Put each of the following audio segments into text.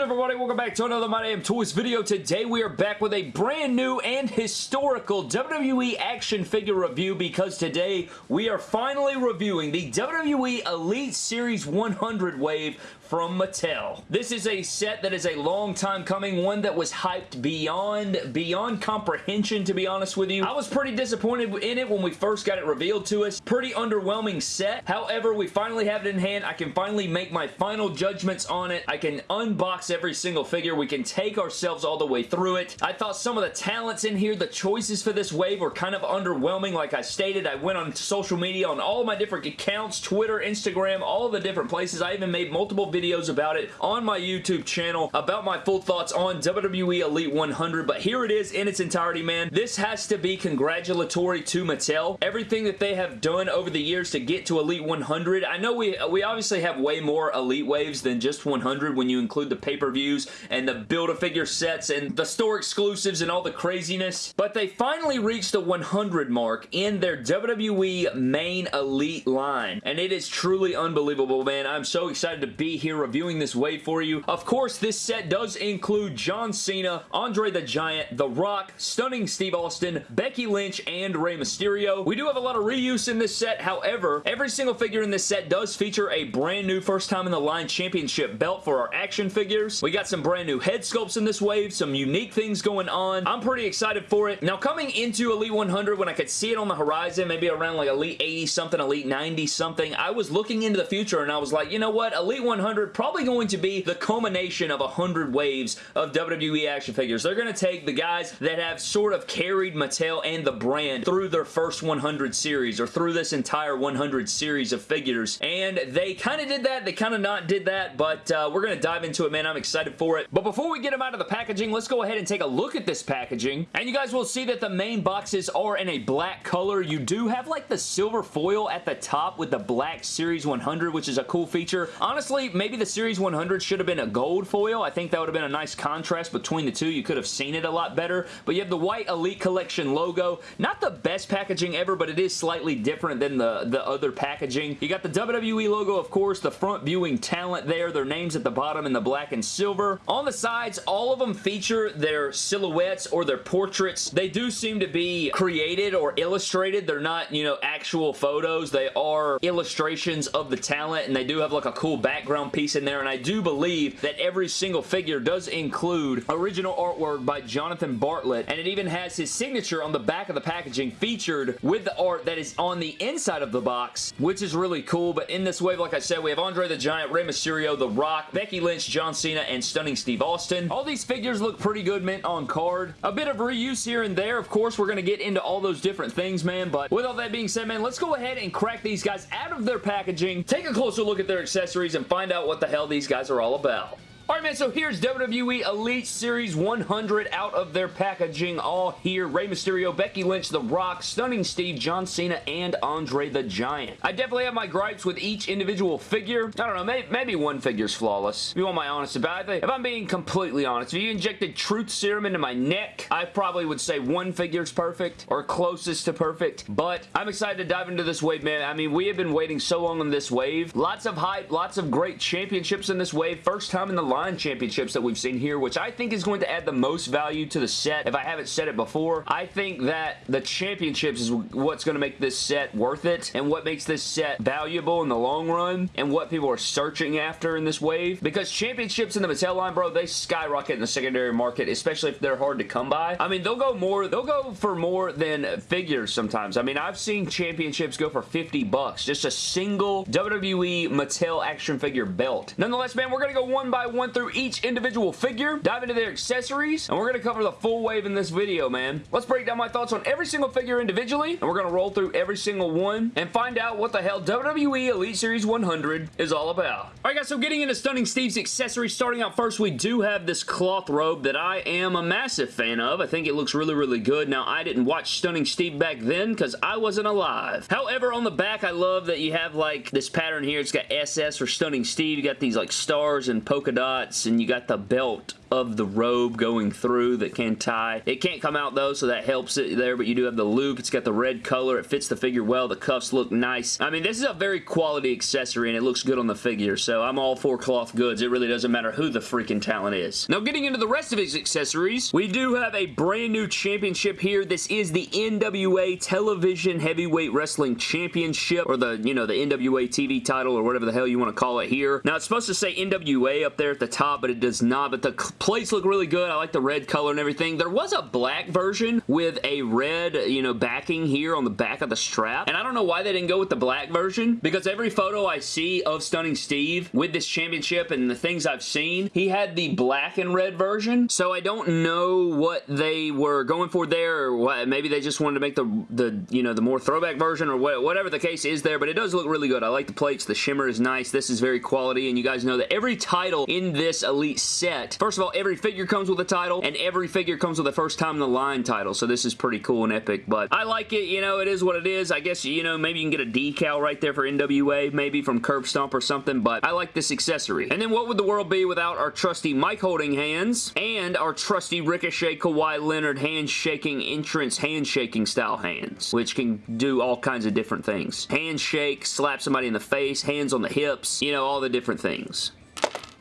good everybody? Welcome back to another My Damn Toys video. Today we are back with a brand new and historical WWE action figure review because today we are finally reviewing the WWE Elite Series 100 wave from Mattel. This is a set that is a long time coming, one that was hyped beyond, beyond comprehension, to be honest with you. I was pretty disappointed in it when we first got it revealed to us. Pretty underwhelming set. However, we finally have it in hand. I can finally make my final judgments on it. I can unbox every single figure. We can take ourselves all the way through it. I thought some of the talents in here, the choices for this wave were kind of underwhelming. Like I stated, I went on social media on all my different accounts, Twitter, Instagram, all the different places. I even made multiple videos videos about it on my YouTube channel about my full thoughts on WWE Elite 100, but here it is in its entirety, man. This has to be congratulatory to Mattel. Everything that they have done over the years to get to Elite 100, I know we, we obviously have way more Elite waves than just 100 when you include the pay-per-views and the Build-A-Figure sets and the store exclusives and all the craziness, but they finally reached the 100 mark in their WWE main Elite line, and it is truly unbelievable, man. I'm so excited to be here here reviewing this wave for you. Of course, this set does include John Cena, Andre the Giant, The Rock, Stunning Steve Austin, Becky Lynch, and Rey Mysterio. We do have a lot of reuse in this set. However, every single figure in this set does feature a brand new first time in the line championship belt for our action figures. We got some brand new head sculpts in this wave, some unique things going on. I'm pretty excited for it. Now, coming into Elite 100, when I could see it on the horizon, maybe around like Elite 80 something, Elite 90 something, I was looking into the future and I was like, you know what? Elite 100 100 probably going to be the culmination of 100 waves of WWE action figures. They're going to take the guys that have sort of carried Mattel and the brand through their first 100 series or through this entire 100 series of figures and they kind of did that. They kind of not did that but uh, we're going to dive into it man. I'm excited for it. But before we get them out of the packaging let's go ahead and take a look at this packaging and you guys will see that the main boxes are in a black color. You do have like the silver foil at the top with the black Series 100 which is a cool feature. Honestly maybe Maybe the Series 100 should have been a gold foil. I think that would have been a nice contrast between the two. You could have seen it a lot better. But you have the white Elite Collection logo. Not the best packaging ever, but it is slightly different than the, the other packaging. You got the WWE logo, of course, the front viewing talent there, their names at the bottom in the black and silver. On the sides, all of them feature their silhouettes or their portraits. They do seem to be created or illustrated. They're not, you know, actual photos. They are illustrations of the talent, and they do have like a cool background piece in there, and I do believe that every single figure does include original artwork by Jonathan Bartlett, and it even has his signature on the back of the packaging featured with the art that is on the inside of the box, which is really cool, but in this wave, like I said, we have Andre the Giant, Rey Mysterio, The Rock, Becky Lynch, John Cena, and Stunning Steve Austin. All these figures look pretty good mint on card. A bit of reuse here and there. Of course, we're going to get into all those different things, man, but with all that being said, man, let's go ahead and crack these guys out of their packaging, take a closer look at their accessories, and find out what the hell these guys are all about. Alright man, so here's WWE Elite Series 100 out of their packaging all here. Rey Mysterio, Becky Lynch, The Rock, Stunning Steve, John Cena, and Andre the Giant. I definitely have my gripes with each individual figure. I don't know, maybe, maybe one figure's flawless. If you want my honest about it. If I'm being completely honest, if you injected truth serum into my neck, I probably would say one figure's perfect or closest to perfect. But I'm excited to dive into this wave, man. I mean, we have been waiting so long on this wave. Lots of hype, lots of great championships in this wave. First time in the line championships that we've seen here, which I think is going to add the most value to the set. If I haven't said it before, I think that the championships is what's going to make this set worth it and what makes this set valuable in the long run and what people are searching after in this wave. Because championships in the Mattel line, bro, they skyrocket in the secondary market, especially if they're hard to come by. I mean, they'll go more, they'll go for more than figures sometimes. I mean, I've seen championships go for 50 bucks. Just a single WWE Mattel action figure belt. Nonetheless, man, we're going to go one by one through each individual figure, dive into their accessories, and we're going to cover the full wave in this video, man. Let's break down my thoughts on every single figure individually, and we're going to roll through every single one and find out what the hell WWE Elite Series 100 is all about. Alright guys, so getting into Stunning Steve's accessories, starting out first, we do have this cloth robe that I am a massive fan of. I think it looks really, really good. Now, I didn't watch Stunning Steve back then because I wasn't alive. However, on the back, I love that you have like this pattern here. It's got SS for Stunning Steve. You got these like stars and polka dots and you got the belt of the robe going through that can tie. It can't come out though, so that helps it there, but you do have the loop. It's got the red color. It fits the figure well. The cuffs look nice. I mean, this is a very quality accessory, and it looks good on the figure, so I'm all for cloth goods. It really doesn't matter who the freaking talent is. Now, getting into the rest of his accessories, we do have a brand new championship here. This is the NWA Television Heavyweight Wrestling Championship, or the, you know, the NWA TV title, or whatever the hell you want to call it here. Now, it's supposed to say NWA up there at the top, but it does not, but the plates look really good. I like the red color and everything. There was a black version with a red, you know, backing here on the back of the strap, and I don't know why they didn't go with the black version, because every photo I see of Stunning Steve with this championship and the things I've seen, he had the black and red version, so I don't know what they were going for there, or what, maybe they just wanted to make the, the you know, the more throwback version, or whatever the case is there, but it does look really good. I like the plates. The shimmer is nice. This is very quality, and you guys know that every title in this Elite set, first of all, every figure comes with a title, and every figure comes with a first time in the line title, so this is pretty cool and epic, but I like it. You know, it is what it is. I guess, you know, maybe you can get a decal right there for NWA, maybe from Curb Stomp or something, but I like this accessory. And then what would the world be without our trusty mic holding hands and our trusty Ricochet Kawhi Leonard handshaking entrance handshaking style hands, which can do all kinds of different things. Handshake, slap somebody in the face, hands on the hips, you know, all the different things.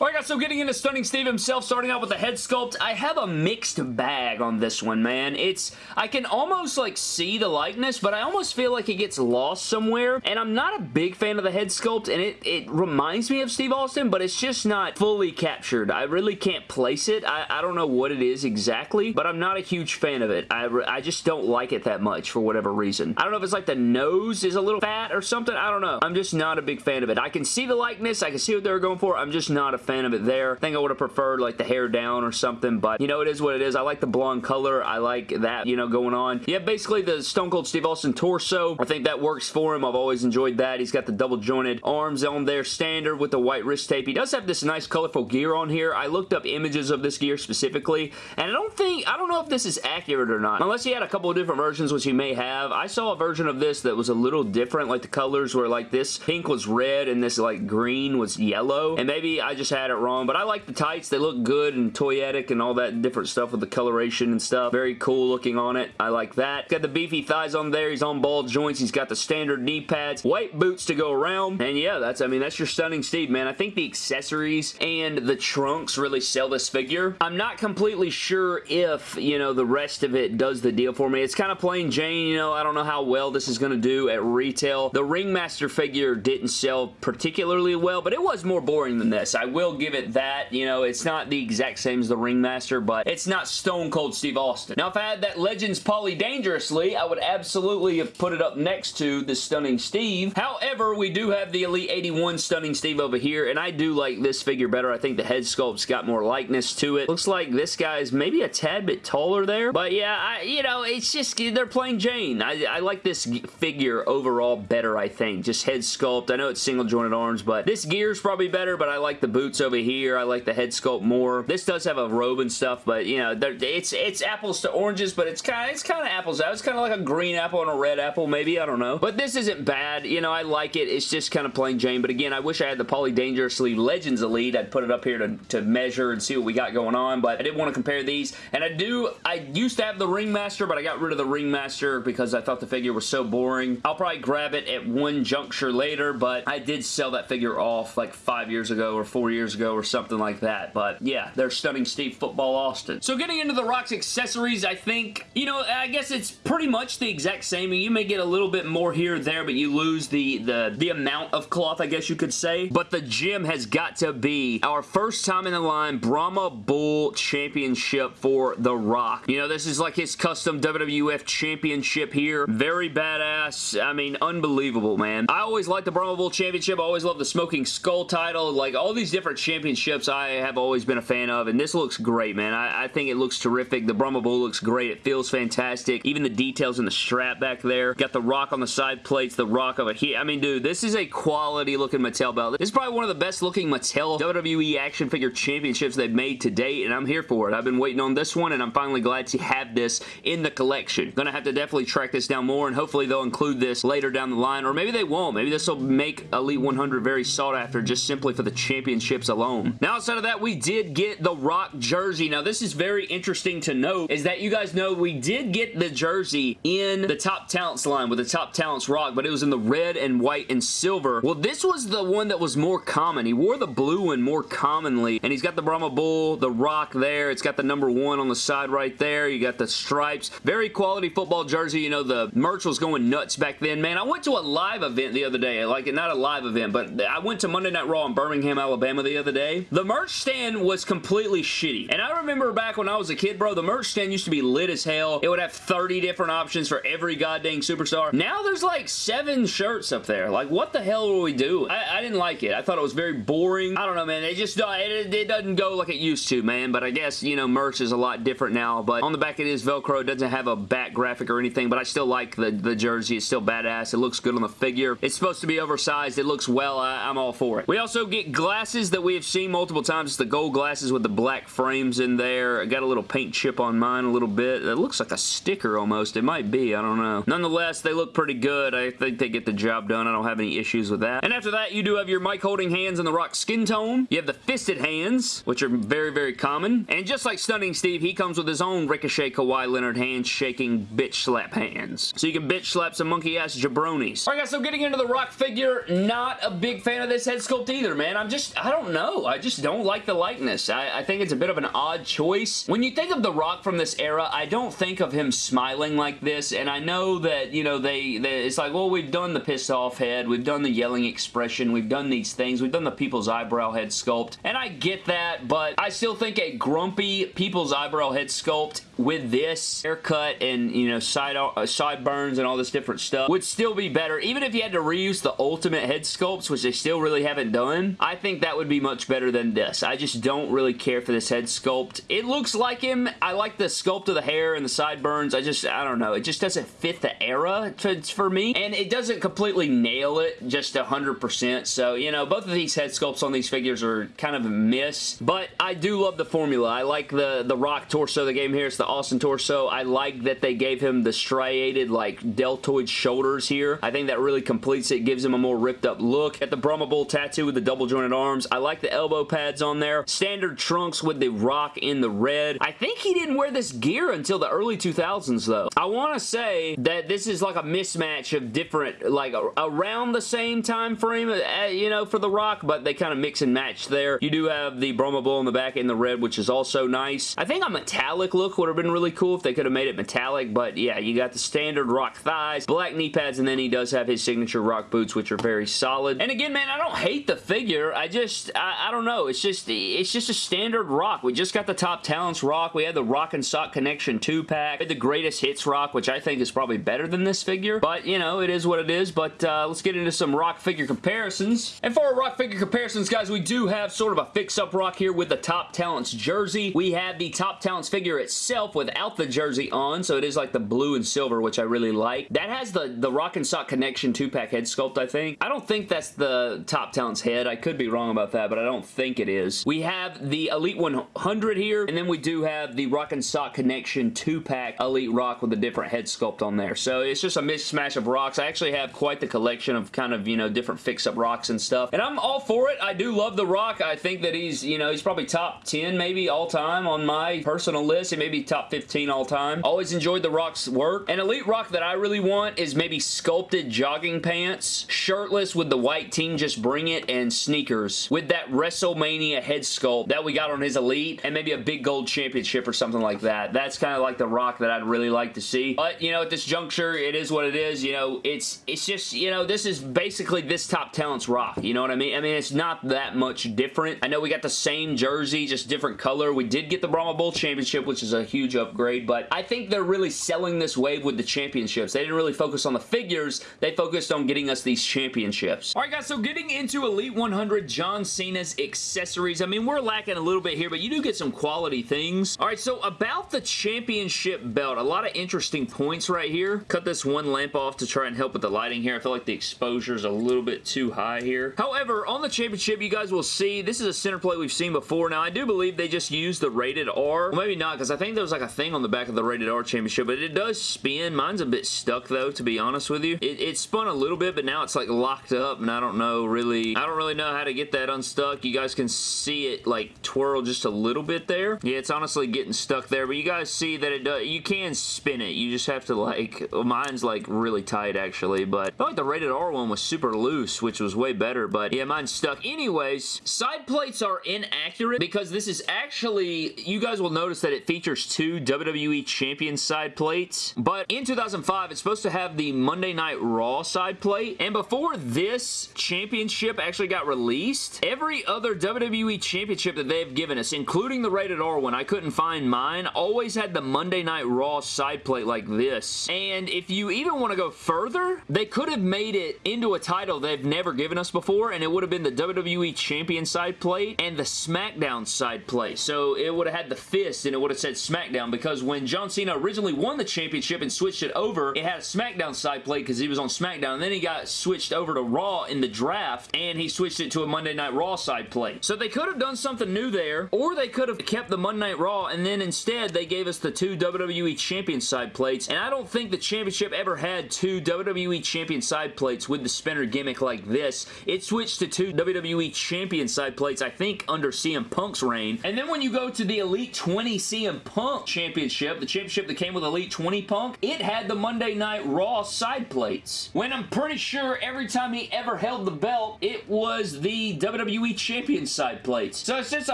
Alright guys, so getting into Stunning Steve himself, starting out with the head sculpt, I have a mixed bag on this one, man. It's, I can almost like see the likeness, but I almost feel like it gets lost somewhere, and I'm not a big fan of the head sculpt, and it, it reminds me of Steve Austin, but it's just not fully captured. I really can't place it. I, I don't know what it is exactly, but I'm not a huge fan of it. I, I just don't like it that much for whatever reason. I don't know if it's like the nose is a little fat or something. I don't know. I'm just not a big fan of it. I can see the likeness. I can see what they were going for. I'm just not a fan of it there. I think I would have preferred like the hair down or something, but you know, it is what it is. I like the blonde color. I like that, you know, going on. Yeah, basically the Stone Cold Steve Austin torso. I think that works for him. I've always enjoyed that. He's got the double jointed arms on there, standard with the white wrist tape. He does have this nice colorful gear on here. I looked up images of this gear specifically, and I don't think, I don't know if this is accurate or not. Unless he had a couple of different versions, which he may have. I saw a version of this that was a little different, like the colors were like this pink was red and this like green was yellow, and maybe I just had it wrong but I like the tights. They look good and toyetic and all that different stuff with the coloration and stuff. Very cool looking on it. I like that. Got the beefy thighs on there. He's on ball joints. He's got the standard knee pads. White boots to go around. And yeah, that's, I mean, that's your stunning Steve, man. I think the accessories and the trunks really sell this figure. I'm not completely sure if, you know, the rest of it does the deal for me. It's kind of plain Jane, you know, I don't know how well this is going to do at retail. The Ringmaster figure didn't sell particularly well, but it was more boring than this. I will give it that. You know, it's not the exact same as the Ringmaster, but it's not Stone Cold Steve Austin. Now, if I had that Legends Paulie Dangerously, I would absolutely have put it up next to the Stunning Steve. However, we do have the Elite 81 Stunning Steve over here, and I do like this figure better. I think the head sculpt's got more likeness to it. Looks like this guy's maybe a tad bit taller there, but yeah, I, you know, it's just, they're playing Jane. I, I like this figure overall better, I think. Just head sculpt. I know it's single jointed arms, but this gear's probably better, but I like the boots over here. I like the head sculpt more. This does have a robe and stuff, but you know, it's it's apples to oranges, but it's kind of it's kind of apples out. It's kind of like a green apple and a red apple, maybe. I don't know. But this isn't bad. You know, I like it. It's just kind of plain Jane. But again, I wish I had the Paulie Dangerously Legends Elite. I'd put it up here to, to measure and see what we got going on, but I didn't want to compare these. And I do, I used to have the Ringmaster, but I got rid of the Ringmaster because I thought the figure was so boring. I'll probably grab it at one juncture later, but I did sell that figure off like five years ago or four years ago or something like that. But yeah, they're stunning Steve Football Austin. So getting into the Rock's accessories, I think, you know, I guess it's pretty much the exact same. You may get a little bit more here or there, but you lose the, the, the amount of cloth, I guess you could say. But the gym has got to be our first time in the line Brahma Bull Championship for The Rock. You know, this is like his custom WWF Championship here. Very badass. I mean, unbelievable, man. I always liked the Brahma Bull Championship. I always loved the Smoking Skull title. Like, all these different championships I have always been a fan of, and this looks great, man. I, I think it looks terrific. The Brahma Bull looks great. It feels fantastic. Even the details in the strap back there. Got the rock on the side plates, the rock of a here. I mean, dude, this is a quality looking Mattel belt. This is probably one of the best looking Mattel WWE action figure championships they've made to date, and I'm here for it. I've been waiting on this one, and I'm finally glad to have this in the collection. Gonna have to definitely track this down more, and hopefully they'll include this later down the line, or maybe they won't. Maybe this will make Elite 100 very sought after just simply for the championship championships alone. Now, outside of that, we did get the Rock jersey. Now, this is very interesting to note, is that you guys know we did get the jersey in the Top Talents line with the Top Talents Rock, but it was in the red and white and silver. Well, this was the one that was more common. He wore the blue one more commonly, and he's got the Brahma Bull, the Rock there. It's got the number one on the side right there. You got the stripes. Very quality football jersey. You know, the merch was going nuts back then. Man, I went to a live event the other day. Like, not a live event, but I went to Monday Night Raw in Birmingham, Alabama the other day. The merch stand was completely shitty. And I remember back when I was a kid, bro, the merch stand used to be lit as hell. It would have 30 different options for every goddamn superstar. Now there's like seven shirts up there. Like, what the hell will we do? I, I didn't like it. I thought it was very boring. I don't know, man. It just uh, it, it doesn't go like it used to, man. But I guess, you know, merch is a lot different now. But on the back it is Velcro. It doesn't have a back graphic or anything, but I still like the, the jersey. It's still badass. It looks good on the figure. It's supposed to be oversized. It looks well. I, I'm all for it. We also get glasses that we have seen multiple times. It's the gold glasses with the black frames in there. I got a little paint chip on mine a little bit. It looks like a sticker almost. It might be. I don't know. Nonetheless, they look pretty good. I think they get the job done. I don't have any issues with that. And after that, you do have your mic holding hands in the rock skin tone. You have the fisted hands, which are very, very common. And just like Stunning Steve, he comes with his own Ricochet Kawhi Leonard hands shaking bitch slap hands. So you can bitch slap some monkey ass jabronis. Alright guys, so getting into the rock figure, not a big fan of this head sculpt either, man. I'm just, I don't know. I just don't like the likeness. I, I think it's a bit of an odd choice. When you think of The Rock from this era, I don't think of him smiling like this, and I know that, you know, they, they it's like, well, we've done the pissed off head, we've done the yelling expression, we've done these things, we've done the people's eyebrow head sculpt, and I get that, but I still think a grumpy people's eyebrow head sculpt with this haircut and, you know, side uh, sideburns and all this different stuff would still be better. Even if you had to reuse the ultimate head sculpts, which they still really haven't done, I think that would be much better than this. I just don't really care for this head sculpt. It looks like him. I like the sculpt of the hair and the sideburns. I just, I don't know. It just doesn't fit the era to, for me. And it doesn't completely nail it just 100%. So, you know, both of these head sculpts on these figures are kind of a miss. But I do love the formula. I like the, the rock torso they gave him here. It's the Austin torso. I like that they gave him the striated, like, deltoid shoulders here. I think that really completes it. Gives him a more ripped up look. At the Brahma Bull tattoo with the double jointed arms. I like the elbow pads on there. Standard trunks with the rock in the red. I think he didn't wear this gear until the early 2000s, though. I want to say that this is like a mismatch of different, like, around the same time frame, uh, you know, for the rock, but they kind of mix and match there. You do have the Brahma Bull in the back in the red, which is also nice. I think a metallic look would have been really cool if they could have made it metallic, but yeah, you got the standard rock thighs, black knee pads, and then he does have his signature rock boots, which are very solid. And again, man, I don't hate the figure. I just, I, I don't know. It's just, it's just a standard rock. We just got the Top Talents rock. We had the Rock and Sock Connection 2-pack. We had the Greatest Hits rock, which I think is probably better than this figure, but, you know, it is what it is, but uh, let's get into some rock figure comparisons. And for our rock figure comparisons, guys, we do have sort of a fix-up rock here with the Top Talents jersey. We have the Top Talents figure itself without the jersey on, so it is like the blue and silver, which I really like. That has the, the Rock and Sock Connection 2-pack head sculpt, I think. I don't think that's the Top Talents head. I could be wrong about that, but I don't think it is. We have the Elite 100 here, and then we do have the Rock and Sock Connection 2-pack Elite Rock with a different head sculpt on there. So it's just a mismatch of rocks. I actually have quite the collection of kind of, you know, different fix-up rocks and stuff. And I'm all for it. I do love the rock. I think that he's, you know, he's probably top 10 maybe all time on my personal list. He may be top 15 all time. Always enjoyed the rock's work. An elite rock that I really want is maybe sculpted jogging pants, shirtless with the white team just bring it, and sneakers with that WrestleMania head sculpt that we got on his elite, and maybe a big gold championship or something like that. That's kind of like the rock that I'd really like to see. But, you know, at this juncture, it is what it is. You know, it's it's just, you know, this is basically this top talent's rock. You know what I mean? I mean, it's not that much different. I know we got the same jersey, just different color. We did get the Brahma Bull Championship, which is a huge upgrade, but I think they're really selling this wave with the championships. They didn't really focus on the figures. They focused on getting us these championships. Alright guys, so getting into Elite 100 John Cena's accessories. I mean, we're lacking a little bit here, but you do get some quality things. Alright, so about the championship belt, a lot of interesting points right here. Cut this one lamp off to try and help with the lighting here. I feel like the exposure is a little bit too high here. However, on the championship, you guys will see, this is a center plate we've seen before. Now, I do believe they just used the rated R. Well, maybe not, because I think there was like a thing on the back of the rated R championship, but it does spin. Mine's a bit stuck, though, to be honest with you. It, it spun a little bit, but now it's like locked up, and I don't know really, I don't really know how to get that stuck. You guys can see it like twirl just a little bit there. Yeah, it's honestly getting stuck there, but you guys see that it does, you can spin it. You just have to like, mine's like really tight actually, but I like the rated R one was super loose, which was way better, but yeah, mine's stuck. Anyways, side plates are inaccurate because this is actually, you guys will notice that it features two WWE Champion side plates, but in 2005, it's supposed to have the Monday Night Raw side plate, and before this championship actually got released, every other WWE Championship that they've given us, including the rated R one, I couldn't find mine, always had the Monday Night Raw side plate like this, and if you even want to go further, they could have made it into a title they've never given us before, and it would have been the WWE Champion side plate and the SmackDown side plate, so it would have had the fist and it would have said SmackDown, because when John Cena originally won the championship and switched it over, it had a SmackDown side plate because he was on SmackDown, and then he got switched over to Raw in the draft, and he switched it to a Monday Night Raw side plate. So they could have done something new there, or they could have kept the Monday Night Raw, and then instead they gave us the two WWE Champion side plates, and I don't think the championship ever had two WWE Champion side plates with the spinner gimmick like this. It switched to two WWE Champion side plates, I think, under CM Punk's reign. And then when you go to the Elite 20 CM Punk Championship, the championship that came with Elite 20 Punk, it had the Monday Night Raw side plates. When I'm pretty sure every time he ever held the belt, it was the WWE Champion side plates. So it's just a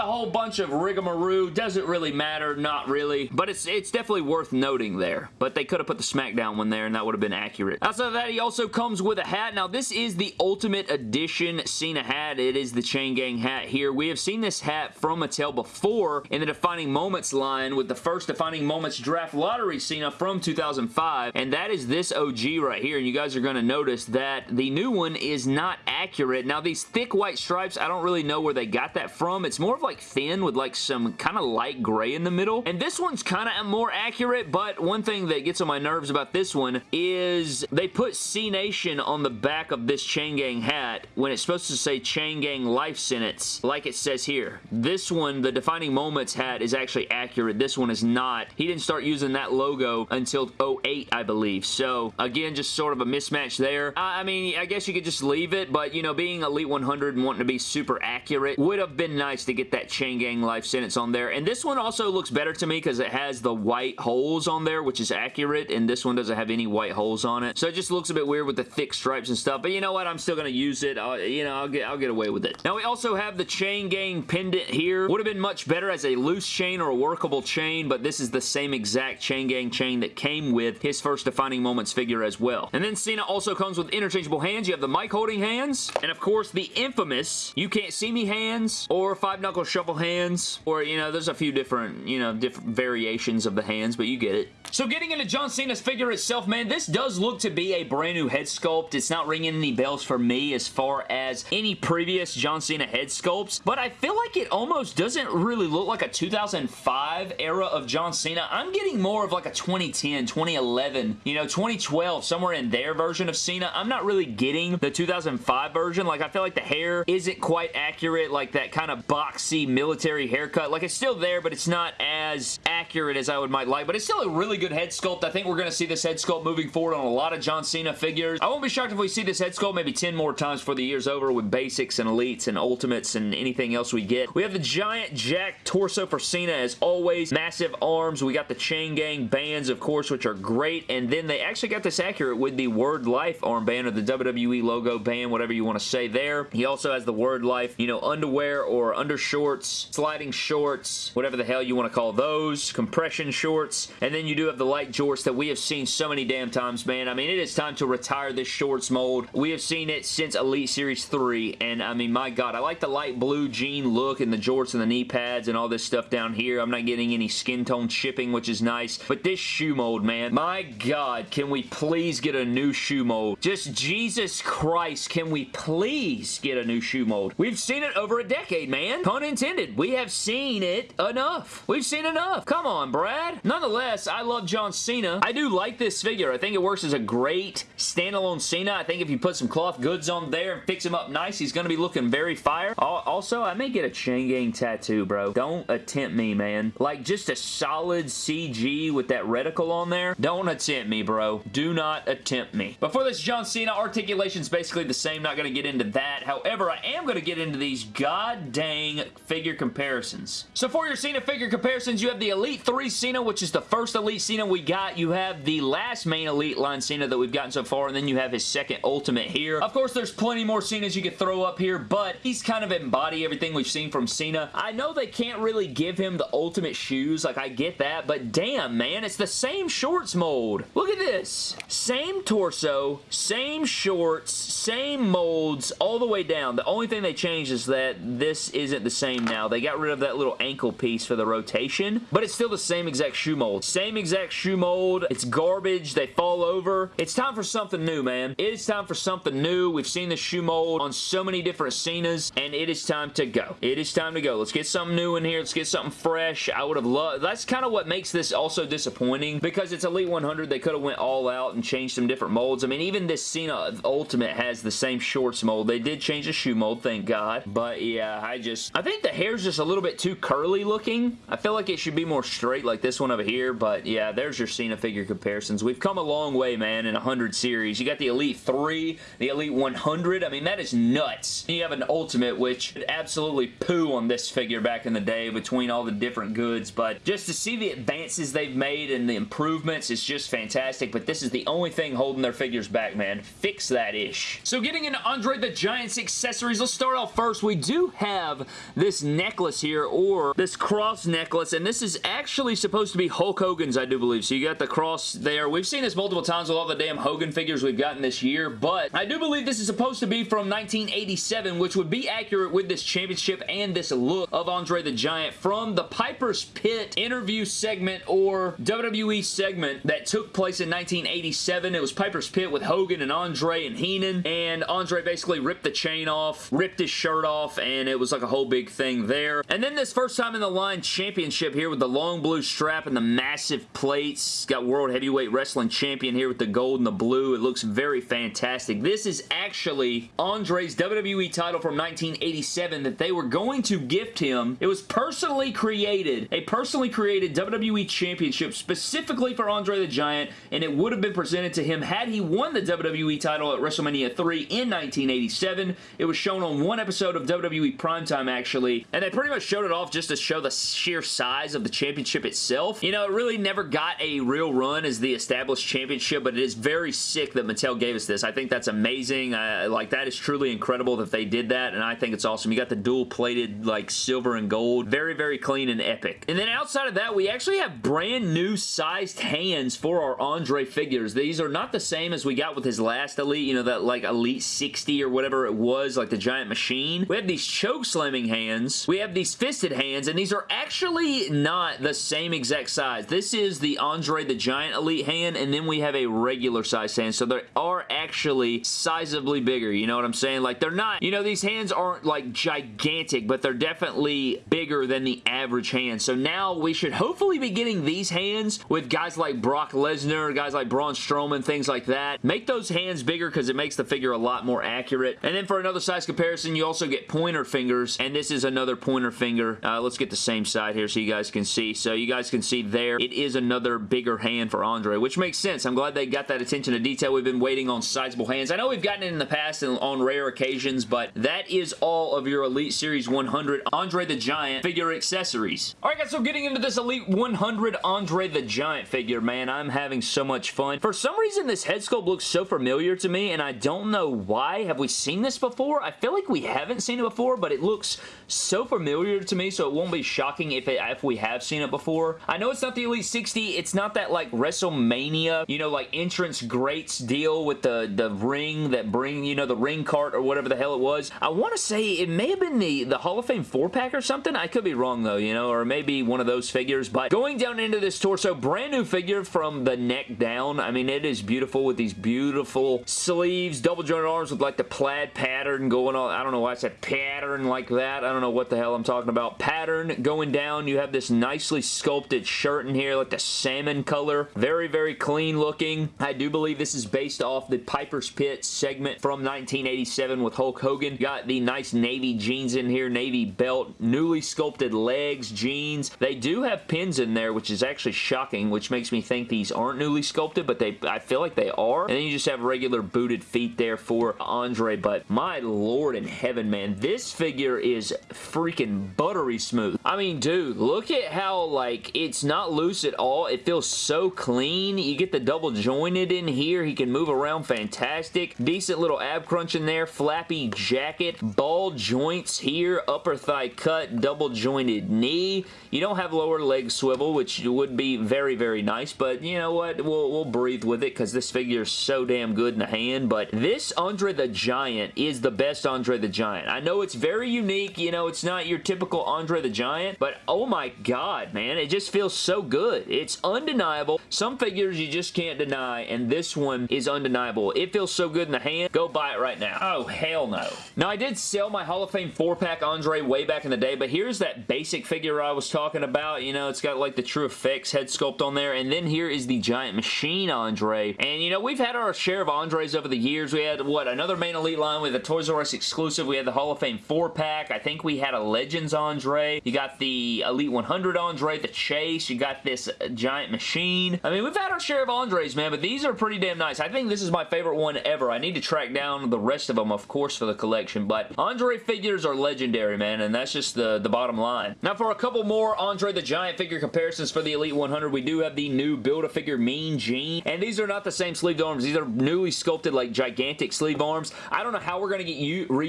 whole bunch of rigmarole. Doesn't really matter. Not really. But it's, it's definitely worth noting there. But they could have put the SmackDown one there and that would have been accurate. Outside of that, he also comes with a hat. Now, this is the Ultimate Edition Cena hat. It is the Chain Gang hat here. We have seen this hat from Mattel before in the Defining Moments line with the first Defining Moments Draft Lottery Cena from 2005. And that is this OG right here. And you guys are going to notice that the new one is not accurate. Now, these thick white stripes, I don't really know where they got that from. It's more of like thin with like some kind of light gray in the middle. And this one's kind of more accurate, but one thing that gets on my nerves about this one is they put Cenation on the back of this Chain Gang hat when it's supposed to say Chain Gang Life Sentence, like it says here. This one, the Defining Moments hat, is actually accurate. This one is not. He didn't start using that logo until 08, I believe. So, again, just sort of a mismatch there. I, I mean, I guess you could just leave it, but, you know, being Elite 100 and wanting to be super accurate would have been nice to get that Chain Gang Life Sentence on there. And this one also looks better to me because it has the white holes on there, which is accurate, and this one doesn't have any white holes on it. So it just looks a bit weird with the thick stripes and stuff, but you know what? I'm still going to use it. I'll, you know, I'll get, I'll get away with it. Now, we also have the Chain Gang pendant here. Would have been much better as a loose chain or a workable chain, but this is the same exact Chain Gang chain that came with his first Defining Moments figure as well. And then Cena also comes with interchangeable hands. You have the mic holding hands, and of course, the infamous You Can't See Me hands, or Five Knuckle Shuffle hands, or, you know, there's a few different, you know, different variations of the hands, but you get it. So getting into John Cena's figure itself, man, this does look to be a brand new head sculpt. It's not ringing any bells for me as far as any previous John Cena head sculpts, but I feel like it almost doesn't really look like a 2005 era of John Cena. I'm getting more of like a 2010, 2011, you know, 2012, somewhere in their version of Cena. I'm not really getting the 2005 version. Like, I feel like the hair isn't quite accurate, like that kind of boxy military haircut. Like, it's still there, but it's not as accurate as I would might like, but it's still a really good head sculpt. I think we're going to see this head sculpt moving forward on a lot of John Cena figures. I won't be shocked if we see this head sculpt maybe 10 more times for the year's over with basics and elites and ultimates and anything else we get. We have the giant jack torso for Cena as always. Massive arms. We got the chain gang bands, of course, which are great. And then they actually got this accurate with the Word Life armband or the WWE logo band, whatever you want to say there. He also has the Word Life, you know, underwear or undershorts, sliding shorts, whatever the hell you want to call those, compression shorts. And then you do have the light jorts that we have seen so many damn times, man. I mean, it is time to retire this shorts mold. We have seen it since Elite Series 3, and I mean, my God, I like the light blue jean look and the jorts and the knee pads and all this stuff down here. I'm not getting any skin tone chipping, which is nice, but this shoe mold, man, my God, can we please get a new shoe mold? Just Jesus Christ, can we please get a new shoe mold? We've seen it over a decade, man. Pun intended. We have seen it enough. We've seen enough. Come on, Brad. Nonetheless, I love John Cena. I do like this figure. I think it works as a great standalone Cena. I think if you put some cloth goods on there and fix him up nice, he's going to be looking very fire. Also, I may get a Chain Gang tattoo, bro. Don't attempt me, man. Like, just a solid CG with that reticle on there. Don't attempt me, bro. Do not attempt me. But for this John Cena, articulation's basically the same. Not going to get into that. However, I am going to get into these god dang figure comparisons. So for your Cena figure comparisons, you have the Elite 3 Cena, which is the first Elite Cena we got. You have the last main Elite line Cena that we've gotten so far, and then you have his second Ultimate here. Of course, there's plenty more Cenas you could throw up here, but he's kind of embody everything we've seen from Cena. I know they can't really give him the Ultimate shoes, like I get that, but damn, man, it's the same shorts mold. Look at this. Same torso, same shorts, same molds, all the way down. The only thing they changed is that this isn't the same now. They got rid of that little ankle piece for the rotation, but it's still the same exact shoe mold. Same exact shoe mold. It's garbage. They fall over. It's time for something new, man. It is time for something new. We've seen the shoe mold on so many different Cenas, and it is time to go. It is time to go. Let's get something new in here. Let's get something fresh. I would have loved... That's kind of what makes this also disappointing, because it's Elite 100. They could have went all out and changed some different molds. I mean, even this Cena Ultimate has the same shorts mold. They did change the shoe mold, thank God. But yeah, I just... I think the hair's just a little bit too curly looking. I feel like it should be more straight like this one over here, but yeah, there's your Cena figure comparisons. We've come a long way, man, in 100 series. You got the Elite 3, the Elite 100. I mean, that is nuts. You have an Ultimate, which absolutely poo on this figure back in the day between all the different goods, but just to see the advances they've made and the improvements is just fantastic, but this is the only thing holding their figures back, man. Fix that ish. So getting into Andre the Giant's accessories, let's start off first. We do have this necklace here, or this cross necklace, and this is actually supposed to be Hulk Hogan's, I do believe. So you got the cross there. We've seen this multiple times with all the damn Hogan figures we've gotten this year, but I do believe this is supposed to be from 1987, which would be accurate with this championship and this look of Andre the Giant from the Piper's Pit interview segment or WWE segment that took place in 1987. It was Piper's Pit with Hogan and Andre and Heenan, and Andre basically ripped the chain off, ripped his shirt off, and it was like a whole big thing there. And then this first time in the line championship here with the long blue strap and the massive plates. Got World Heavyweight Wrestling Champion here with the gold and the blue. It looks very fantastic. This is actually Andre's WWE title from 1987 that they were going to gift him. It was personally created, a personally created WWE Championship specifically for Andre the Giant, and it would have been presented to him had he won the WWE title at WrestleMania 3 in 1987. It was shown on one episode of WWE Primetime, actually, and they pretty much showed it off just to show the sheer size of the championship itself. You know, it really never got a real run as the established championship, but it is very sick that Mattel gave us this. I think that's amazing. Like, that is truly incredible that they did that, and I think it's awesome. You got the dual-plated, like, silver and gold. Very, very clean and epic. And then outside of that, we actually have brand new sized hands for our Andre figures. These are not the same as we got with his last Elite, you know, that, like, Elite 60 or whatever it was, like the Giant Machine. We have these choke slamming hands. We have these fisted hands, and these are actually not the same exact size. This is the Andre the Giant Elite hand, and then we have a regular size hand, so they are actually sizably bigger, you know what I'm saying? Like, they're not, you know, these hands aren't, like, gigantic, but they're definitely bigger than the average hand. So now we should hopefully be getting these hands with guys like Brock Lesnar, guys like Braun Strowman, things like that. Make those hands bigger because it makes the figure a lot more accurate. And then for another size comparison, you also get pointer fingers, and this is another pointer finger. Uh, let's get the same side here so you guys can see. So you guys can see there, it is another bigger hand for Andre, which makes sense. I'm glad they got that attention to detail. We've been waiting on sizable hands. I know we've gotten it in the past and on rare occasions, but that is all of your Elite Series 100 Andre the Giant figure accessories. Alright guys, so getting into this Elite 100 Andre the Giant figure, man, I'm having so much fun. For some reason, this head sculpt looks so familiar to me, and I don't know why. Have we seen this before? I feel like we haven't seen it before, but it looks so familiar to me, so it won't be shocking if, it, if we have seen it before. I know it's not the Elite 60. It's not that, like, WrestleMania, you know, like, entrance greats deal with the, the ring that bring, you know, the ring cart or whatever the hell it was. I want to say it may have been the, the Hall of Fame 4-pack or something. I could be wrong, though, you know, or maybe one of those figures, but going down into this torso, brand new figure from the neck down. I mean, it is beautiful with these beautiful sleeves, double jointed arms with, like, the plaid pattern going on. I don't know why I said pattern like that. I don't know what the hell I'm talking about. Pattern going down. You have this nicely sculpted shirt in here, like the salmon color. Very, very clean looking. I do believe this is based off the Piper's Pit segment from 1987 with Hulk Hogan. Got the nice navy jeans in here, navy belt, newly sculpted legs, jeans. They do have pins in there, which is actually shocking, which makes me think these aren't newly sculpted, but they I feel like they are. And then you just have regular booted feet there for Andre, but my lord in heaven, man. This figure is freaking buttery smooth. I mean, dude, look at how, like, it's not loose at all. It feels so clean. You get the double jointed in here. He can move around fantastic. Decent little ab crunch in there. Flappy jacket. Ball joints here. Upper thigh cut. Double jointed knee. You don't have lower leg swivel, which would be very, very nice, but you know what? We'll, we'll breathe with it because this figure is so damn good in the hand, but this Andre the Giant is the best Andre the Giant. I know it's very unique. You know, it's not your typical Andre the Giant, but oh my god, man. It just feels so good. It's undeniable. Some figures you just can't deny, and this one is undeniable. It feels so good in the hand. Go buy it right now. Oh, hell no. Now, I did sell my Hall of Fame 4-pack Andre way back in the day, but here's that basic figure I was talking about. You know, it's got like the TrueFX head sculpt on there, and then here is the Giant Machine Andre. And, you know, we've had our share of Andres over the years. We had, what, another main elite line with a Toys R Us exclusive. We had the Hall of Fame 4-pack. I think we had a Legends Andre. You got the Elite 100 Andre, the Chase. You got this Giant Machine. I mean, we've had our share of Andres, man, but these are pretty damn nice. I think this is my favorite one ever. I need to track down the rest of them, of course, for the collection, but Andre figures are legendary, man, and that's just the, the bottom line. Now, for a couple more Andre the Giant figure comparisons for the Elite 100, we do have the new Build-A-Figure Mean Gene, and these are not the same sleeved arms. These are newly sculpted, like, gigantic sleeve arms. I don't know how we're going to get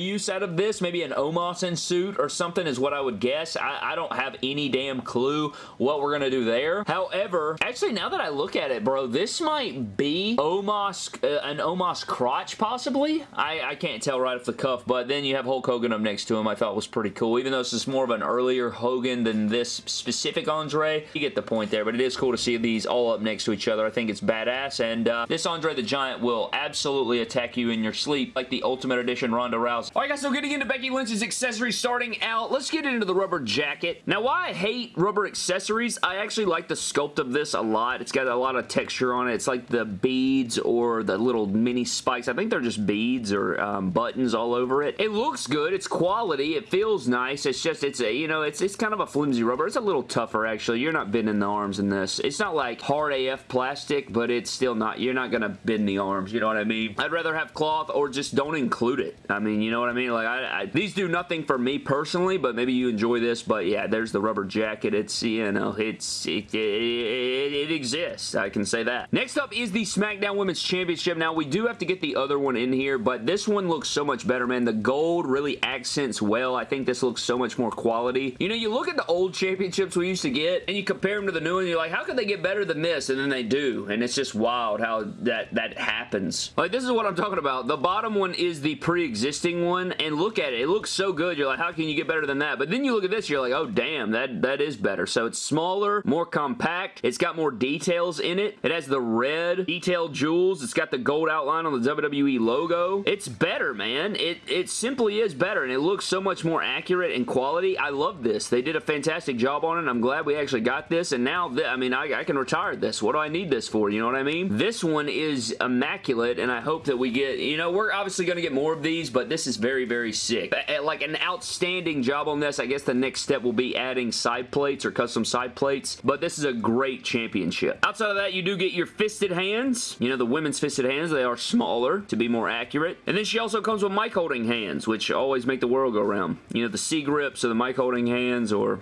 reuse out of this. Maybe an Omos suit or something is what I would guess. I, I don't have any damn clue what we're going to do there. However, actually, now that I look at it, bro, this might be Omos, uh, an Omos crotch, possibly? I, I can't tell right off the cuff, but then you have Hulk Hogan up next to him. I thought was pretty cool. Even though this is more of an earlier Hogan than this specific Andre, you get the point there, but it is cool to see these all up next to each other. I think it's badass, and uh, this Andre the Giant will absolutely attack you in your sleep like the Ultimate Edition Ronda Rousey. Alright guys, so getting into Becky Lynch's accessories starting out, let's get into the rubber jacket. Now, why I hate rubber accessories, I actually like the sculpt of this a lot. It's got a lot of texture on it. It's like the beads or the little mini spikes. I think they're just beads or um, buttons all over it. It looks good. It's quality. It feels nice. It's just, it's a, you know, it's, it's kind of a flimsy rubber. It's a little tougher, actually. You're not bending the arms in this. It's not like hard AF plastic, but it's still not, you're not going to bend the arms. You know what I mean? I'd rather have cloth or just don't include it. I mean, you know what I mean? Like, I, I, these do nothing for me personally, but maybe you enjoy this, but yeah, there's the rubber jacket. It's, you know, it's, it, it, it, exists. I can say that. Next up is the SmackDown Women's Championship. Now, we do have to get the other one in here, but this one looks so much better, man. The gold really accents well. I think this looks so much more quality. You know, you look at the old championships we used to get, and you compare them to the new one, you're like, how could they get better than this? And then they do, and it's just wild how that, that happens. Like, this is what I'm talking about. The bottom one is the pre-existing one, and look at it. It looks so good. You're like, how can you get better than that? But then you look at this, you're like, oh, damn, that, that is better. So it's smaller, more compact. It's got more details in it. It has the red detailed jewels. It's got the gold outline on the WWE logo. It's better, man. It, it simply is better, and it looks so much more accurate and quality. I love this. They did a fantastic job on it. I'm glad we actually got this, and now, I mean, I, I can retire this. What do I need this for? You know what I mean? This one is immaculate, and I hope that we get, you know, we're obviously going to get more of these, but this is very, very sick. Like an outstanding job on this. I guess the next step will be adding side plates or custom side plates, but this is a great championship. Outside of that, you do get your fisted hands. You know, the women's fisted hands, they are smaller to be more accurate. And then she also comes with mic holding hands, which always make the world go round. You know, the C grips or the mic holding hands or,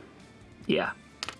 yeah,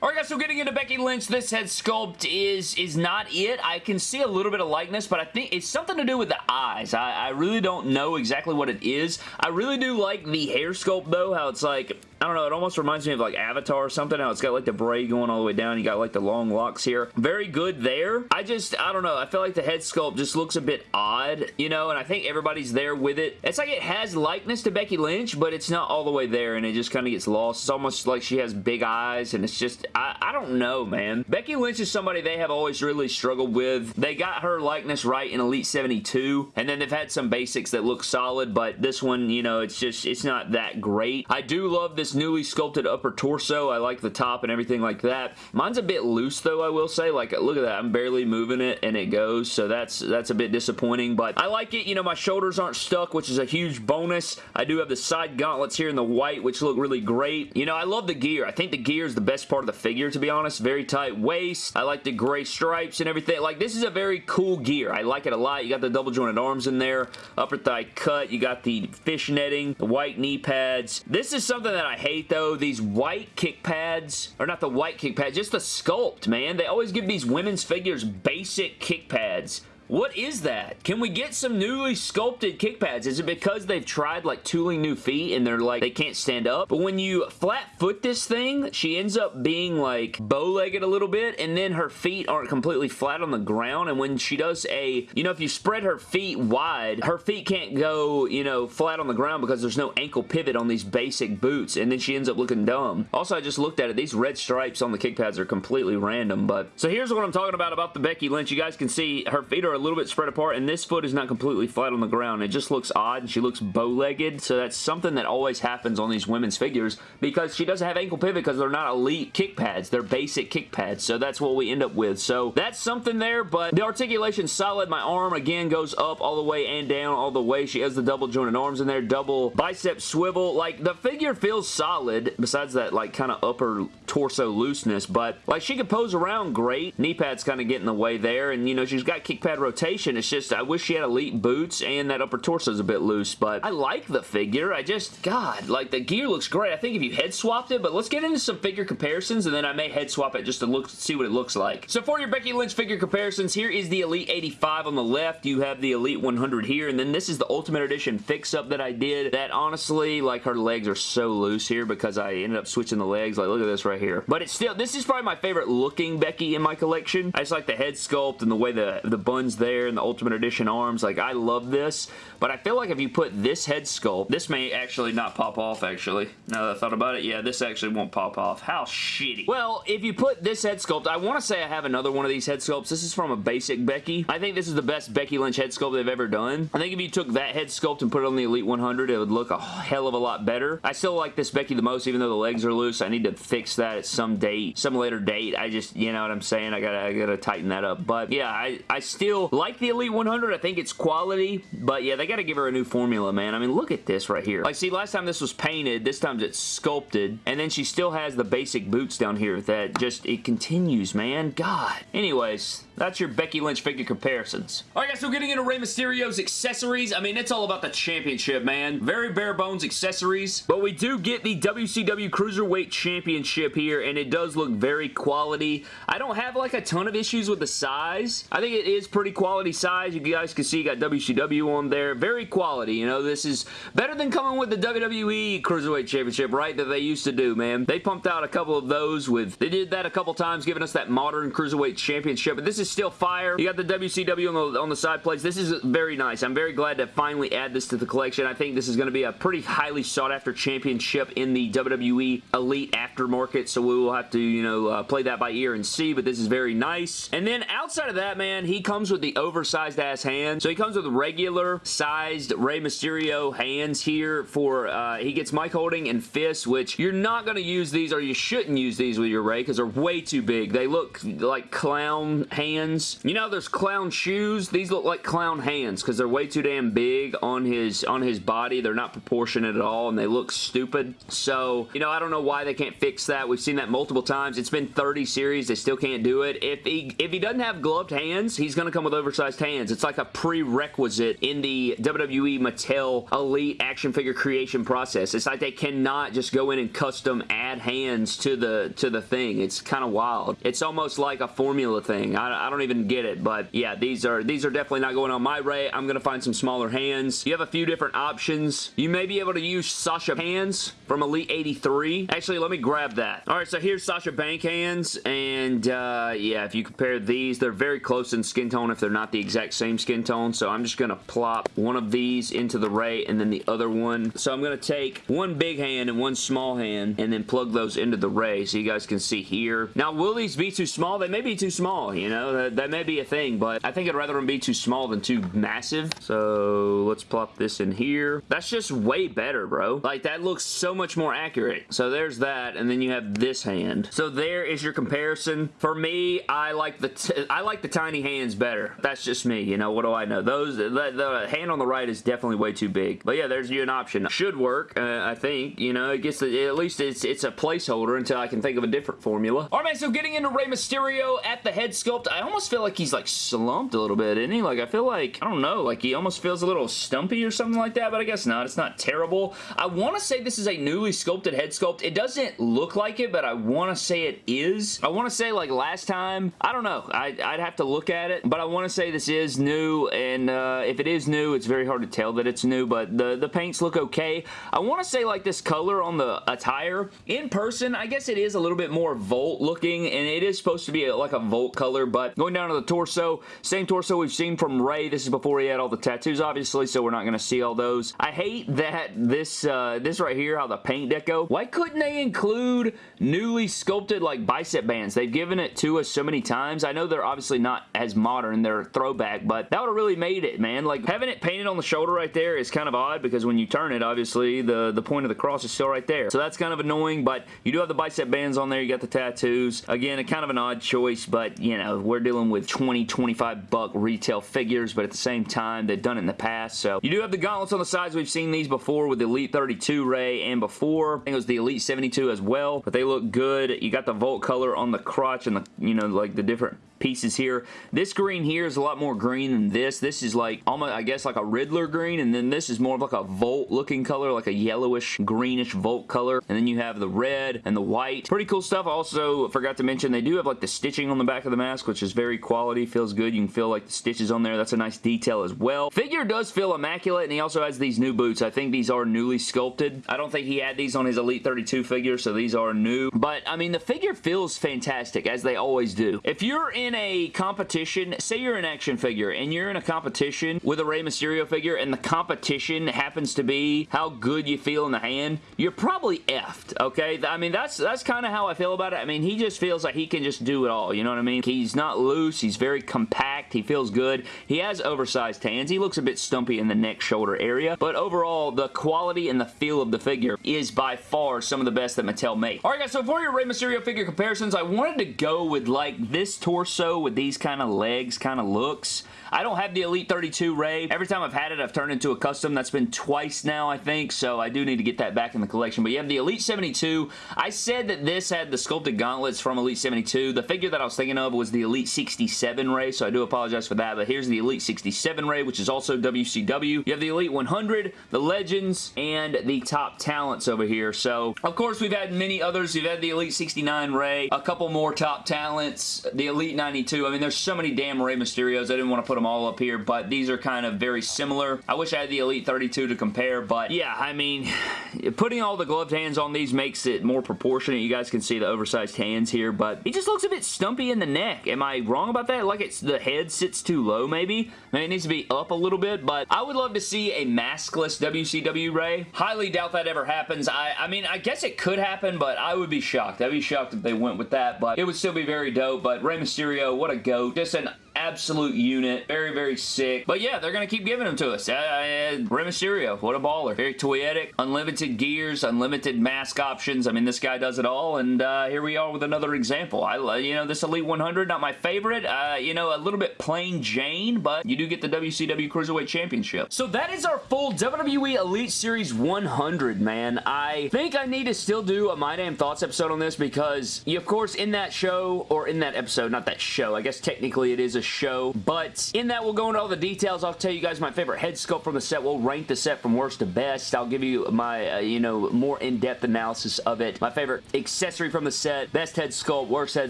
Alright guys, so getting into Becky Lynch, this head sculpt is is not it. I can see a little bit of likeness, but I think it's something to do with the eyes. I, I really don't know exactly what it is. I really do like the hair sculpt though, how it's like I don't know, it almost reminds me of like Avatar or something. How it's got like the braid going all the way down. You got like the long locks here. Very good there. I just, I don't know. I feel like the head sculpt just looks a bit odd, you know, and I think everybody's there with it. It's like it has likeness to Becky Lynch, but it's not all the way there and it just kind of gets lost. It's almost like she has big eyes and it's just, I, I don't know, man. Becky Lynch is somebody they have always really struggled with. They got her likeness right in Elite 72 and then they've had some basics that look solid, but this one, you know, it's just, it's not that great. I do love this newly sculpted upper torso. I like the top and everything like that. Mine's a bit loose though, I will say. Like, look at that. I'm barely moving it and it goes, so that's that's a bit disappointing, but I like it. You know, my shoulders aren't stuck, which is a huge bonus. I do have the side gauntlets here in the white, which look really great. You know, I love the gear. I think the gear is the best part of the figure, to be honest. Very tight waist. I like the gray stripes and everything. Like, this is a very cool gear. I like it a lot. You got the double jointed arms in there, upper thigh cut. You got the fish netting, the white knee pads. This is something that I hate, though. These white kick pads, or not the white kick pads, just the sculpt, man. They always give these women's figures basic kick pads what is that? Can we get some newly sculpted kick pads? Is it because they've tried like tooling new feet and they're like, they can't stand up? But when you flat foot this thing, she ends up being like bow-legged a little bit and then her feet aren't completely flat on the ground and when she does a, you know, if you spread her feet wide, her feet can't go, you know, flat on the ground because there's no ankle pivot on these basic boots and then she ends up looking dumb. Also, I just looked at it. These red stripes on the kick pads are completely random, but so here's what I'm talking about about the Becky Lynch. You guys can see her feet are a little bit spread apart, and this foot is not completely flat on the ground. It just looks odd, and she looks bow-legged, so that's something that always happens on these women's figures because she doesn't have ankle pivot because they're not elite kick pads. They're basic kick pads, so that's what we end up with. So that's something there, but the articulation's solid. My arm, again, goes up all the way and down all the way. She has the double jointed arms in there, double bicep swivel. Like, the figure feels solid, besides that, like, kind of upper torso looseness, but, like, she can pose around great. Knee pads kind of get in the way there, and, you know, she's got kick pad rotation it's just, I wish she had elite boots and that upper torso is a bit loose, but I like the figure. I just, God, like the gear looks great. I think if you head swapped it, but let's get into some figure comparisons and then I may head swap it just to look see what it looks like. So for your Becky Lynch figure comparisons, here is the Elite 85 on the left. You have the Elite 100 here, and then this is the Ultimate Edition fix-up that I did that honestly, like her legs are so loose here because I ended up switching the legs. Like, look at this right here. But it's still, this is probably my favorite looking Becky in my collection. I just like the head sculpt and the way the, the bun's there and the Ultimate Edition arms. Like, I love this, but I feel like if you put this head sculpt, this may actually not pop off, actually. Now that I thought about it, yeah, this actually won't pop off. How shitty. Well, if you put this head sculpt, I want to say I have another one of these head sculpts. This is from a basic Becky. I think this is the best Becky Lynch head sculpt they've ever done. I think if you took that head sculpt and put it on the Elite 100, it would look a hell of a lot better. I still like this Becky the most, even though the legs are loose. I need to fix that at some date, some later date. I just, you know what I'm saying? I gotta, I gotta tighten that up. But yeah, I, I still like the Elite 100. I think it's quality, but yeah, they gotta give her a new formula, man. I mean, look at this right here. Like, see, last time this was painted, this time it's sculpted, and then she still has the basic boots down here that just, it continues, man. God. Anyways, that's your Becky Lynch figure comparisons. Alright guys, so getting into Rey Mysterio's accessories, I mean, it's all about the championship, man. Very bare bones accessories, but we do get the WCW Cruiserweight Championship here, and it does look very quality. I don't have like a ton of issues with the size. I think it is pretty quality size. You guys can see you got WCW on there. Very quality, you know, this is better than coming with the WWE Cruiserweight Championship, right, that they used to do, man. They pumped out a couple of those with, they did that a couple times, giving us that modern Cruiserweight Championship, but this is still fire. You got the WCW on the, on the side plates. This is very nice. I'm very glad to finally add this to the collection. I think this is going to be a pretty highly sought after championship in the WWE Elite aftermarket, so we will have to, you know, uh, play that by ear and see, but this is very nice. And then outside of that, man, he comes with the oversized ass hand, So he comes with regular sized Rey Mysterio hands here for, uh, he gets mic holding and fists, which you're not going to use these or you shouldn't use these with your Rey because they're way too big. They look like clown hands hands. You know there's clown shoes? These look like clown hands because they're way too damn big on his on his body. They're not proportionate at all and they look stupid. So, you know, I don't know why they can't fix that. We've seen that multiple times. It's been 30 series. They still can't do it. If he, if he doesn't have gloved hands, he's going to come with oversized hands. It's like a prerequisite in the WWE Mattel Elite action figure creation process. It's like they cannot just go in and custom add hands to the to the thing. It's kind of wild. It's almost like a formula thing. I, I don't even get it, but yeah, these are these are definitely not going on my Rey. I'm going to find some smaller hands. You have a few different options. You may be able to use Sasha hands from Elite 83. Actually, let me grab that. All right, so here's Sasha Bank hands, and uh, yeah, if you compare these, they're very close in skin tone, if, they're not the exact same skin tone, so I'm just going to plop one of these into the Rey and then the other one. So I'm going to take one big hand and one small hand and then plug those into the Rey so you guys can see here. Now, will these be too small? They may be too small, you know? That, that may be a thing, but I think I'd rather them be too small than too massive. So let's plop this in here. That's just way better, bro. Like, that looks so much more accurate. So there's that, and then you have this hand. So there is your comparison. For me, I like the I like the tiny hands better. That's just me, you know? What do I know? Those, the, the hand on the right is definitely way too big. But yeah, there's you an option. Should work, uh, I think. You know, it gets the, at least it's it's a placeholder until I can think of a different formula. All right, man, so getting into Rey Mysterio at the head sculpt, I almost feel like he's like slumped a little bit, isn't he? Like, I feel like, I don't know, like he almost feels a little stumpy or something like that, but I guess not. It's not terrible. I want to say this is a newly sculpted head sculpt. It doesn't look like it, but I want to say it is. I want to say like last time, I don't know. I, would have to look at it, but I want to say this is new, and uh, if it is new, it's very hard to tell that it's new, but the, the paints look okay. I want to say like this color on the attire, in person, I guess it is a little bit more Volt looking, and it is supposed to be a, like a Volt color, but going down to the torso, same torso we've seen from Rey. This is before he had all the tattoos, obviously, so we're not going to see all those. I hate that this, uh, this right here, how the paint deco, why couldn't they include newly sculpted like bicep bands? They've given it to us so many times. I know they're obviously not as modern, they're throwback, but that would have really made it, man. Like, having it painted on the shoulder right there is kind of odd because when you turn it, obviously, the, the point of the cross is still right there. So that's kind of annoying, but you do have the bicep bands on there. You got the tattoos. Again, a kind of an odd choice, but, you know, we're dealing with 20, 25 buck retail figures, but at the same time, they've done it in the past. So you do have the gauntlets on the sides. We've seen these before with the Elite 32 Rey and before. I think it was the Elite 72 as well, but they look good. You got the Volt color on the crotch and the, you know, like the different pieces here. This green here is a lot more green than this. This is like almost, I guess, like a Riddler green, and then this is more of like a Volt looking color, like a yellowish, greenish Volt color. And then you have the red and the white. Pretty cool stuff. Also, forgot to mention, they do have like the stitching on the back of the mask, which is very quality. Feels good. You can feel like the stitches on there. That's a nice detail as well. Figure does feel immaculate, and he also has these new boots. I think these are newly sculpted. I don't think he had these on his Elite 32 figure, so these are new. But, I mean, the figure feels fantastic, as they always do. If you're in a competition, say you're an action figure and you're in a competition with a Rey Mysterio figure and the competition happens to be how good you feel in the hand, you're probably effed, okay? I mean, that's that's kind of how I feel about it. I mean, he just feels like he can just do it all, you know what I mean? He's not loose. He's very compact. He feels good. He has oversized hands. He looks a bit stumpy in the neck shoulder area, but overall, the quality and the feel of the figure is by far some of the best that Mattel made. Alright guys, so for your Rey Mysterio figure comparisons, I wanted to go with like this torso with these kind of legs kind of looks. I don't have the Elite 32 Rey. Every time I've had it, I've turned into a custom. That's been twice now, I think, so I do need to get that back in the collection. But you have the Elite 72. I said that this had the sculpted gauntlets from Elite 72. The figure that I was thinking of was the Elite 67 Rey, so I do apologize for that, but here's the Elite 67 Rey, which is also WCW. You have the Elite 100, the Legends, and the Top Talents over here. So, of course, we've had many others. We've had the Elite 69 Rey, a couple more Top Talents, the Elite 92. I mean, there's so many damn Rey Mysterios. I didn't want to put them all up here, but these are kind of very similar. I wish I had the Elite 32 to compare, but yeah, I mean, putting all the gloved hands on these makes it more proportionate. You guys can see the oversized hands here, but he just looks a bit stumpy in the neck. Am I wrong about that? Like it's the head sits too low, maybe? Maybe it needs to be up a little bit, but I would love to see a maskless WCW Rey. Highly doubt that ever happens. I, I mean, I guess it could happen, but I would be shocked. I'd be shocked if they went with that, but it would still be very dope. But Rey Mysterio, what a goat. Just an absolute unit. Very, very sick. But yeah, they're going to keep giving them to us. Uh, uh, Rey Mysterio, what a baller. Very toyetic. Unlimited gears, unlimited mask options. I mean, this guy does it all, and uh, here we are with another example. I, you know, this Elite 100, not my favorite. Uh, you know, a little bit plain Jane, but you do get the WCW Cruiserweight Championship. So that is our full WWE Elite Series 100, man. I think I need to still do a My Damn Thoughts episode on this because, you, of course, in that show, or in that episode, not that show, I guess technically it is a show, but in that we'll go into all the details. I'll tell you guys my favorite head sculpt from the set. We'll rank the set from worst to best. I'll give you my, uh, you know, more in-depth analysis of it. My favorite accessory from the set, best head sculpt, worst head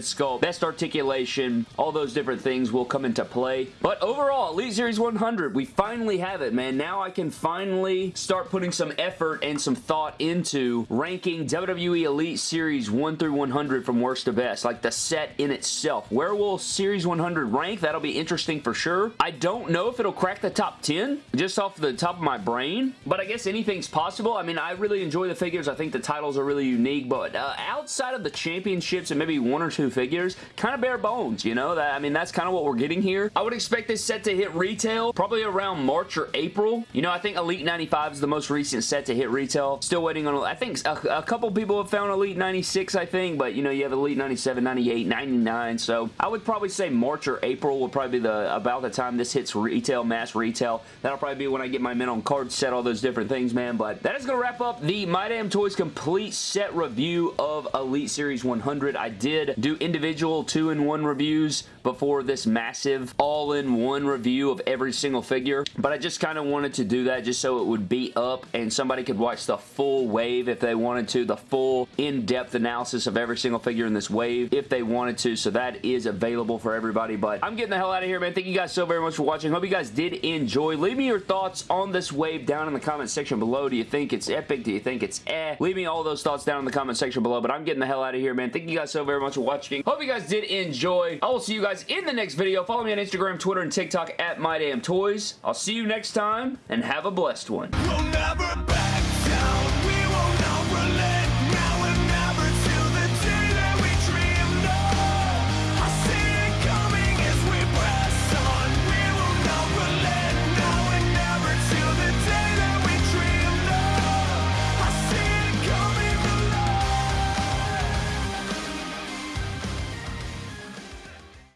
sculpt, best articulation, all those different things will come into play. But overall, Elite Series 100, we finally have it, man. Now I can finally start putting some effort and some thought into ranking WWE Elite Series 1 through 100 from worst to best, like the set in itself. Where will Series 100 rank? That'll be interesting for sure. I don't know if it'll crack the top 10, just off the top of my brain, but I guess anything's possible. I mean, I really enjoy the figures. I think the titles are really unique, but uh, outside of the championships and maybe one or two figures, kind of bare bones, you know? That I mean, that's kind of what we're getting here. I would expect this set to hit retail probably around March or April. You know, I think Elite 95 is the most recent set to hit retail. Still waiting on, I think a, a couple people have found Elite 96, I think, but you know, you have Elite 97, 98, 99, so I would probably say March or April would probably be the about the time this hits retail, mass retail. That'll probably be when I get my men on card set, all those different things, man, but that is going to wrap up the My Damn Toys complete set review of Elite Series 100. I did do individual two-in-one reviews before this massive all-in-one review of every single figure, but I just kind of wanted to do that just so it would be up and somebody could watch the full wave if they wanted to, the full in-depth analysis of every single figure in this wave if they wanted to, so that is available for everybody, but I'm getting the hell out of here, man. Thank you guys so very much for watching. Hope you guys did enjoy. Leave me your thoughts on this wave down in the comment section below. Do you think it's epic? Do you think it's eh? Leave me all those thoughts down in the comment section below, but I'm getting the hell out of here, man. Thank you guys so very much for watching. Hope you guys did enjoy. I will see you guys in the next video. Follow me on Instagram, Twitter, and TikTok at MyDamnToys. I'll see you next time, and have a blessed one. We'll